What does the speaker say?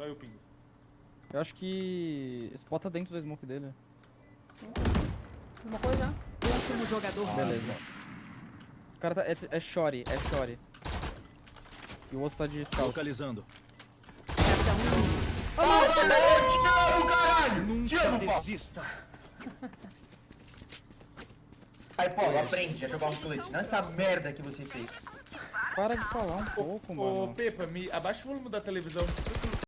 Só eu pingo. Eu acho que... Spot tá dentro da smoke dele. Uma coisa já. Último jogador. Beleza. O cara tá... É, é Shory, é Shory. E o outro tá de scout. Localizando. Resta um. Te amo, caralho! Te amo, desista. Aí, Paulo, aprende a jogar um split. Não essa merda que você fez. Para de falar um pouco, Ô, mano. Pepa, me abaixa o volume da televisão.